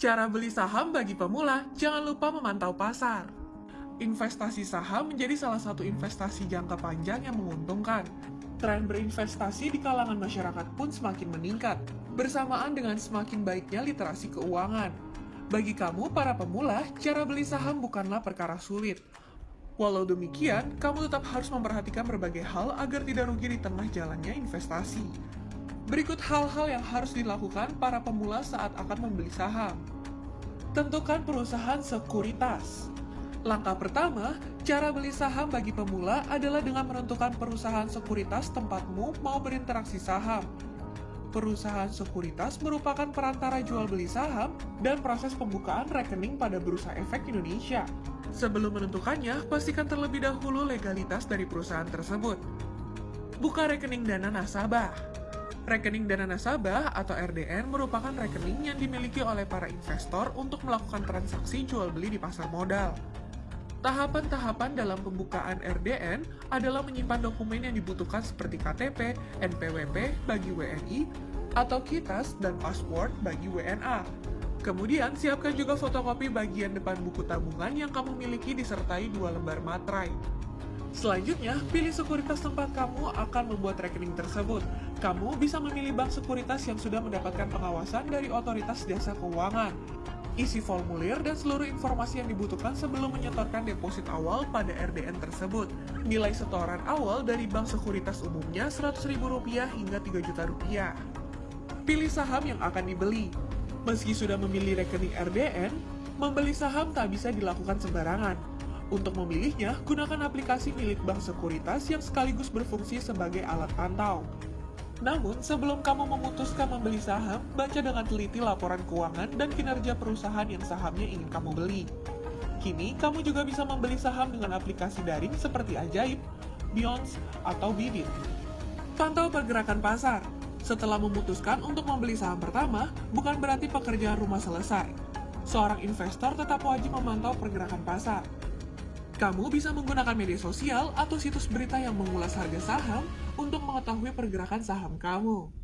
Cara beli saham bagi pemula, jangan lupa memantau pasar. Investasi saham menjadi salah satu investasi jangka panjang yang menguntungkan. Tren berinvestasi di kalangan masyarakat pun semakin meningkat, bersamaan dengan semakin baiknya literasi keuangan. Bagi kamu, para pemula, cara beli saham bukanlah perkara sulit. Walau demikian, kamu tetap harus memperhatikan berbagai hal agar tidak rugi di tengah jalannya investasi. Berikut hal-hal yang harus dilakukan para pemula saat akan membeli saham. Tentukan perusahaan sekuritas. Langkah pertama, cara beli saham bagi pemula adalah dengan menentukan perusahaan sekuritas tempatmu mau berinteraksi saham. Perusahaan sekuritas merupakan perantara jual beli saham dan proses pembukaan rekening pada Bursa Efek Indonesia. Sebelum menentukannya, pastikan terlebih dahulu legalitas dari perusahaan tersebut. Buka rekening dana nasabah. Rekening dana nasabah atau RDN merupakan rekening yang dimiliki oleh para investor untuk melakukan transaksi jual beli di pasar modal. Tahapan-tahapan dalam pembukaan RDN adalah menyimpan dokumen yang dibutuhkan seperti KTP, NPWP bagi WNI, atau KITAS dan password bagi WNA. Kemudian, siapkan juga fotokopi bagian depan buku tabungan yang kamu miliki disertai dua lembar materai. Selanjutnya, pilih sekuritas tempat kamu akan membuat rekening tersebut. Kamu bisa memilih bank sekuritas yang sudah mendapatkan pengawasan dari otoritas jasa keuangan. Isi formulir dan seluruh informasi yang dibutuhkan sebelum menyetorkan deposit awal pada RDN tersebut. Nilai setoran awal dari bank sekuritas umumnya Rp100.000 hingga Rp3 Pilih saham yang akan dibeli. Meski sudah memilih rekening RDN, membeli saham tak bisa dilakukan sembarangan. Untuk memilihnya, gunakan aplikasi milik bank sekuritas yang sekaligus berfungsi sebagai alat pantau. Namun, sebelum kamu memutuskan membeli saham, baca dengan teliti laporan keuangan dan kinerja perusahaan yang sahamnya ingin kamu beli. Kini, kamu juga bisa membeli saham dengan aplikasi daring seperti Ajaib, Beyonce, atau Bibit. Pantau pergerakan pasar. Setelah memutuskan untuk membeli saham pertama, bukan berarti pekerjaan rumah selesai. Seorang investor tetap wajib memantau pergerakan pasar. Kamu bisa menggunakan media sosial atau situs berita yang mengulas harga saham untuk mengetahui pergerakan saham kamu.